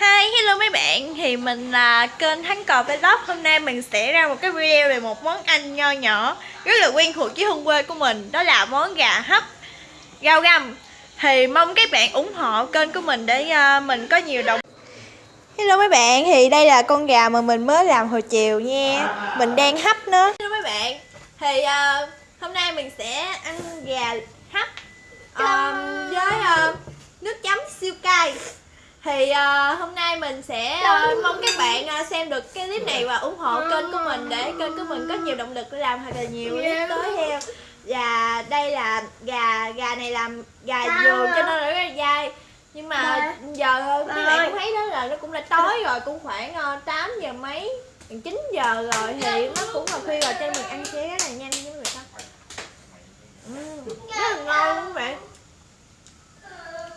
Hi, hello mấy bạn. Thì mình là kênh Thắng Cò Vlog. Hôm nay mình sẽ ra một cái video về một món ăn nho nhỏ Rất là quen thuộc với hương quê của mình. Đó là món gà hấp rau găm. Thì mong các bạn ủng hộ kênh của mình để uh, mình có nhiều động Hello mấy bạn, thì đây là con gà mà mình mới làm hồi chiều nha. Mình đang hấp nó. Hello mấy bạn. Thì uh, hôm nay mình sẽ ăn gà hấp uh, Với uh, nước chấm siêu cay thì uh, hôm nay mình sẽ uh, mong các bạn uh, xem được cái clip này và ủng hộ kênh của mình để kênh của mình có nhiều động lực để làm thật là nhiều clip tới theo và đây là gà gà này làm gà vườn cho nên là rất là dai. Nhưng mà giờ các bạn cũng thấy đó là nó cũng đã tối rồi cũng khoảng uh, 8 giờ mấy 9 giờ rồi thì nó cũng là khuya rồi cho nên mình ăn sẽ rất là nhanh với người ta uhm, rất là ngon luôn các bạn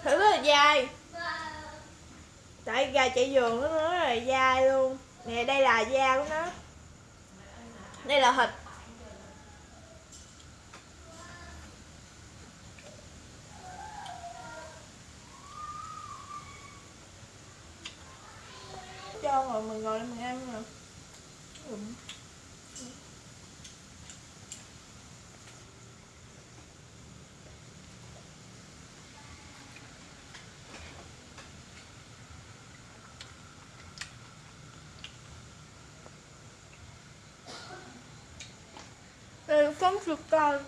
thử rất là dai tại gà chạy giường nó rất là dai luôn. Nè, đây là da của nó. Đây là thịt cho rồi mình ngồi mình ăn nè đây cắm sụt cay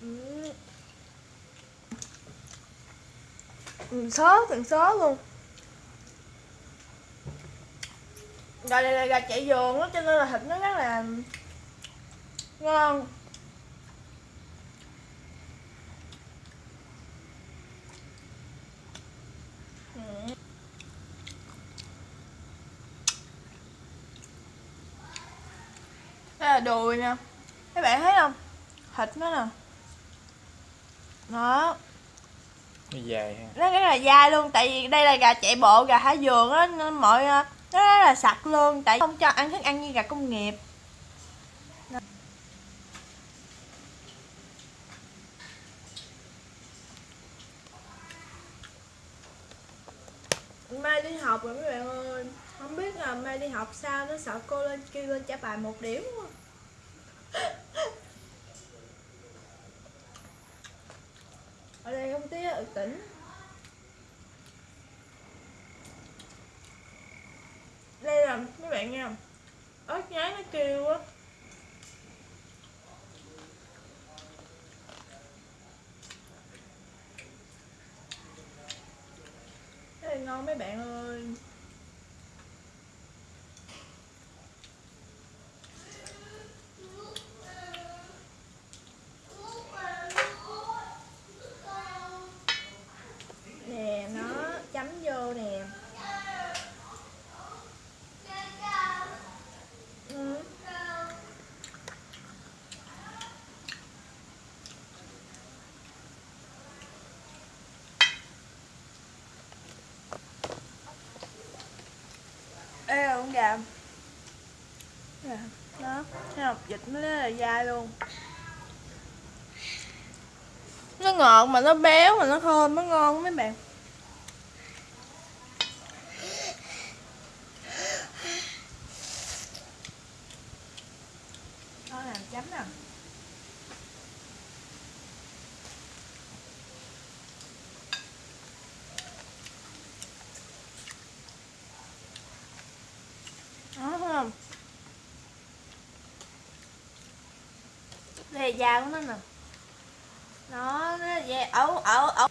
ừ. ừ, sớ từng sớ luôn. Gà này là gà chạy giường đó cho nên là thịt nó rất là ngon đây là đùi nè. Các bạn thấy không? Thịt nó nè. Đó. Nó dài ha. Nó rất là dai luôn tại vì đây là gà chạy bộ gà thả vườn á nên mọi nó rất là sạch luôn tại không cho ăn thức ăn như gà công nghiệp. Mai đi học rồi mấy bạn ơi. Không biết là mai đi học sao nó sợ cô lên kêu lên trả bài một điểm quá ở đây không ty ở tỉnh. Đây là mấy bạn nghe không ớt nhái nó kêu á. Đây ngon mấy bạn ơi nè nó chấm vô nè ừ. Ê con gà Đó, thấy không? Vịt nó rất là dai luôn. Nó ngọt mà nó béo mà nó thơm, nó ngon mấy bạn. Nó làm chấm nè Đó thấy không? Đây là da của nó nè. Nó, nó da, ở, ở, ở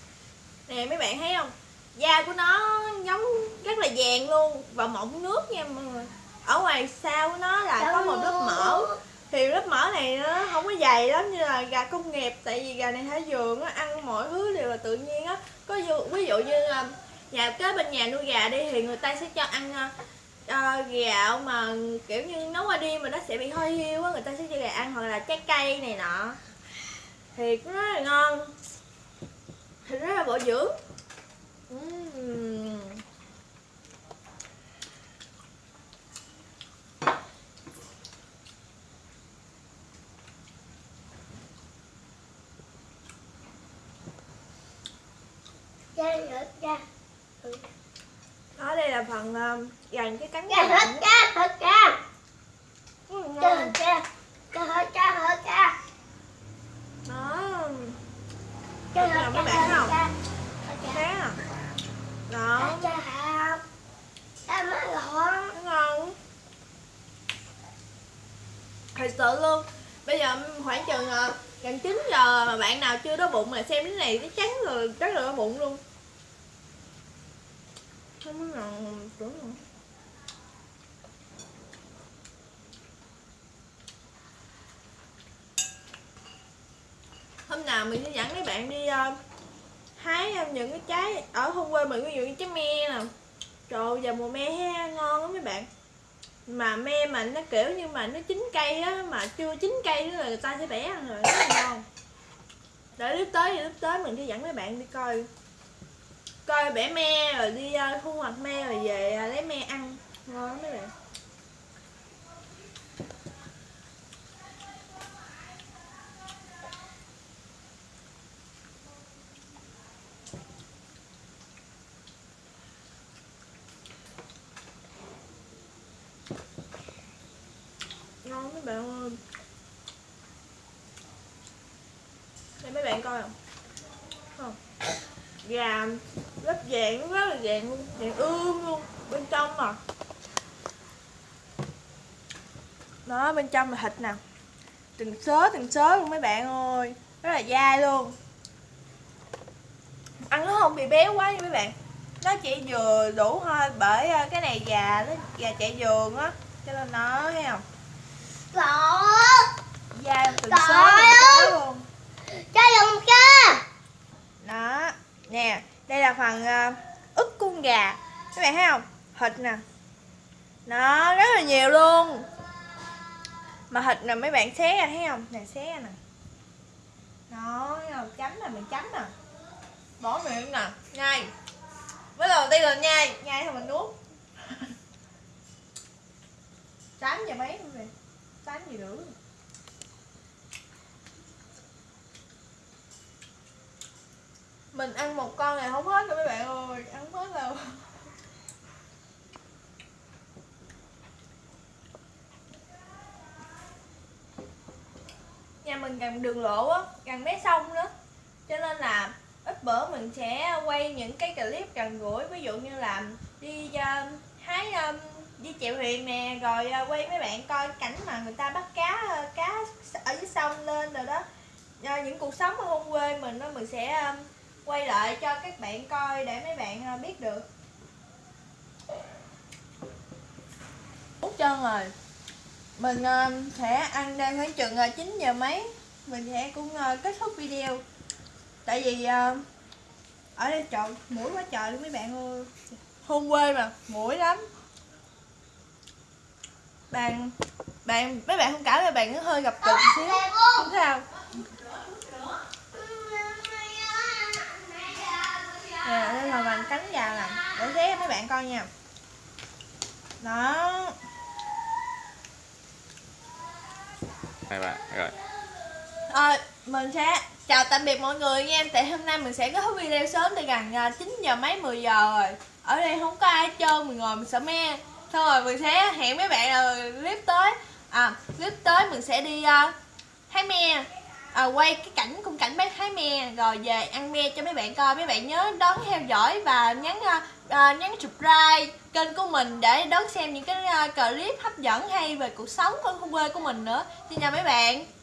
Nè mấy bạn thấy không? Da của nó giống rất là vàng luôn. Và mọng nước nha mọi người. Ở ngoài sau của nó là có một lớp mỡ. Thì lớp mỡ này nó không có dày lắm như là gà công nghiệp. Tại vì gà này thả vườn á, ăn mọi thứ đều là tự nhiên á. Có ví dụ như là nhà kế bên nhà nuôi gà đi thì người ta sẽ cho ăn à, uh, gạo mà kiểu như nấu qua đêm mà nó sẽ bị hơi hiu á người ta sẽ cho gà ăn hoặc là trái cây này nọ. Thì nó rất là ngon. Thì rất là bổ dưỡng. Uhm. Đó đây là phần uh, dành cái cắn cha gà hết cha. Hết cha ngon. hết cha cha hết cha. Đó. Được hết cha mấy bạn không? thế à? Đó. Cha mới nó ngon thật sự luôn. Bây giờ khoảng chừng ờ, gần 9 giờ mà bạn nào chưa đói bụng mà xem cái này cái chắn rồi rất là đói bụng luôn. Không có ngon tưởng nữa hôm nào mình sẽ dẫn mấy bạn đi uh, hái ờ, những cái trái ở hôm quê mình ví dụ như trái me nè. Trời ơi, giờ mùa me ha ngon lắm mấy bạn. Mà me mà nó kiểu như mà nó chín cây á mà chưa chín cây nữa là người ta sẽ bẻ ăn rồi rất là ngon. Để lúc tới thì lúc tới mình sẽ dẫn mấy bạn đi coi. Coi bẻ me rồi đi uh, thu hoạch me rồi về uh, lấy me ăn. Ngon lắm mấy bạn ngon mấy bạn ơi. Đây mấy bạn coi. Không. Không gà lớp dạng, rất là dạng luôn. Dạng ươm luôn. Bên trong mà. Đó, bên trong là thịt nè. Từng sớ từng sớ luôn mấy bạn ơi. Rất là dai luôn. Ăn nó không bị béo quá nha mấy bạn. Nó chỉ vừa đủ thôi, bởi à, cái này gà, nó, gà chạy giường á. Cho nên nó, thấy không? Gọn da từng Trời xớ từng luôn. Cha dùng cha đó nè. Đây là phần uh, à, ức con gà. Các bạn thấy không thịt nè nó rất là nhiều luôn. Mà thịt nè mấy bạn xé ra thấy không nè. Xé ra nè. Nó chấm nè mình chấm nè bỏ miệng nè nhai với đầu tiên là nhai nhai thôi mình nuốt. Tám giờ mấy luôn rồi tám gì nữa? Mình ăn một con này không hết đâu mấy bạn ơi ăn hết đâu nhà mình gần đường lộ á gần mé sông nữa. Cho nên là ít bữa mình sẽ quay những cái clip gần gũi ví dụ như là đi uh, hái um, đi chèo thuyền nè rồi à, uh, quay mấy bạn coi cảnh mà người ta bắt cá uh, cá ở dưới sông lên rồi đó. Uh, những cuộc sống ở hôn quê mình đó mình sẽ à, quay lại cho các bạn coi để mấy bạn uh, biết được. Út chân rồi mình uh, sẽ ăn đang khoảng chừng uh, 9 giờ mấy. Mình sẽ cũng uh, kết thúc video. Tại vì uh, ở đây trời mũi quá trời luôn mấy bạn ơi. Hôn quê mà mũi lắm bạn bạn mấy bạn không cảm là bạn hơi gặp cực xíu. Không sao? Nè đây là mình cánh gà nè. Để cho mấy bạn coi nha. Đó. Hai bạn rồi. Ờ, mình sẽ chào tạm biệt mọi người nha. Tại hôm nay mình sẽ thúc video sớm Từ gần à, 9 giờ mấy 10 giờ rồi. Ở đây không có ai trơn Mình ngồi mình sợ me Xong rồi mình sẽ hẹn mấy bạn là clip tới. À, clip tới mình sẽ đi à, uh, hái me. À, Quay cái cảnh khung cảnh bác hái me Rồi về ăn me cho mấy bạn coi. Mấy bạn nhớ đón theo dõi và nhấn uh, à, uh, à, nhắn subscribe kênh của mình để đón xem những cái uh, clip hấp dẫn hay về cuộc sống ở khu quê của mình nữa. Xin chào mấy bạn.